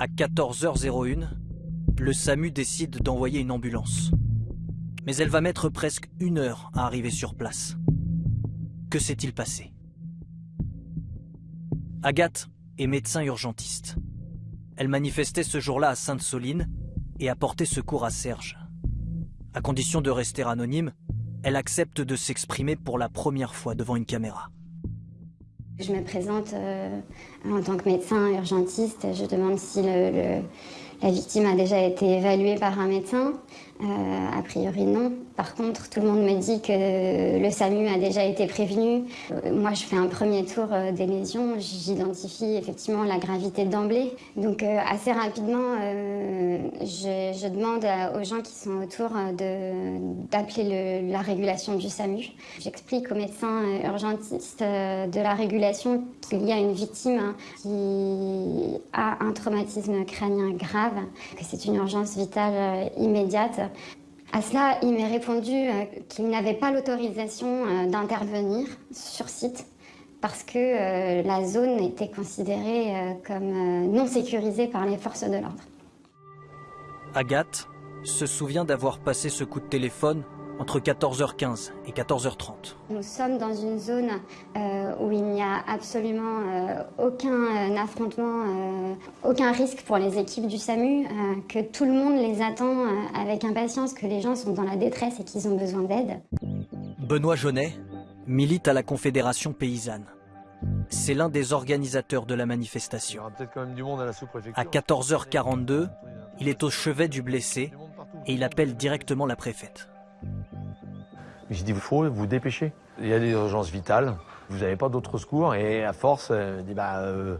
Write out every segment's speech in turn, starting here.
À 14h01, le SAMU décide d'envoyer une ambulance. Mais elle va mettre presque une heure à arriver sur place. Que s'est-il passé? Agathe est médecin urgentiste. Elle manifestait ce jour-là à Sainte-Soline et a porté secours à Serge. À condition de rester anonyme, elle accepte de s'exprimer pour la première fois devant une caméra. Je me présente euh, en tant que médecin urgentiste. Je demande si le, la victime a déjà été évaluée par un médecin. Euh, a priori non. Par contre, tout le monde me dit que le SAMU a déjà été prévenu. Euh, moi, je fais un premier tour euh, des lésions. J'identifie effectivement la gravité d'emblée. Donc assez rapidement, je, demande aux gens qui sont autour d'appeler la régulation du SAMU. J'explique aux médecins urgentistes de la régulation qu'il y a une victime hein, qui a un traumatisme crânien grave, que c'est une urgence vitale immédiate à cela, il m'est répondu euh, qu'il n'avait pas l'autorisation euh, d'intervenir sur site parce que euh, la zone était considérée comme non sécurisée par les forces de l'ordre. Agathe se souvient d'avoir passé ce coup de téléphone entre 14h15 et 14h30. Nous sommes dans une zone euh, où il n'y a absolument euh, aucun euh, affrontement, aucun risque pour les équipes du SAMU, que tout le monde les attend avec impatience, que les gens sont dans la détresse et qu'ils ont besoin d'aide. Benoît Jaunet milite à la Confédération paysanne. C'est l'un des organisateurs de la manifestation. à 14h42, il est au chevet du blessé et il appelle directement la préfète. J'ai dit, il faut vous dépêcher. Il y a des urgences vitales, vous n'avez pas d'autres secours. Et à force, euh, dit, bah, euh,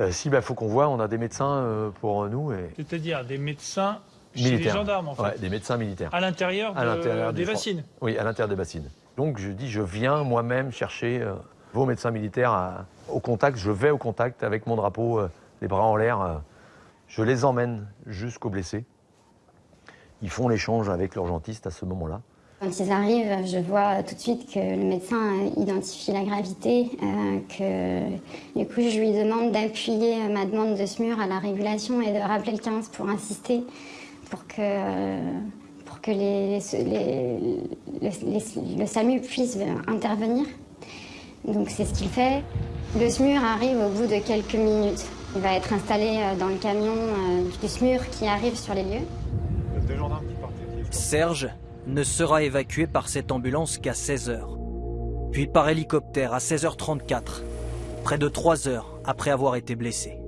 euh, si, il bah, faut qu'on voit, on a des médecins pour nous. C'est-à-dire des médecins chez les gendarmes, en fait. Ouais, des médecins militaires. À l'intérieur des bassines Oui, à l'intérieur des bassines. Donc je dis, je viens moi-même chercher vos médecins militaires au contact. Je vais au contact avec mon drapeau, les bras en l'air. je les emmène jusqu'au blessé. Ils font l'échange avec l'urgentiste à ce moment-là. Quand ils arrivent, je vois tout de suite que le médecin identifie la gravité, euh, que du coup je lui demande d'appuyer ma demande de SMUR à la régulation et de rappeler le 15 pour insister, pour que, pour que les, le SAMU puisse intervenir. Donc c'est ce qu'il fait. Le SMUR arrive au bout de quelques minutes. Il va être installé euh, dans le camion euh, du SMUR qui arrive sur les lieux. Serge ne sera évacué par cette ambulance qu'à 16h, puis par hélicoptère à 16h34, près de 3 heures après avoir été blessé.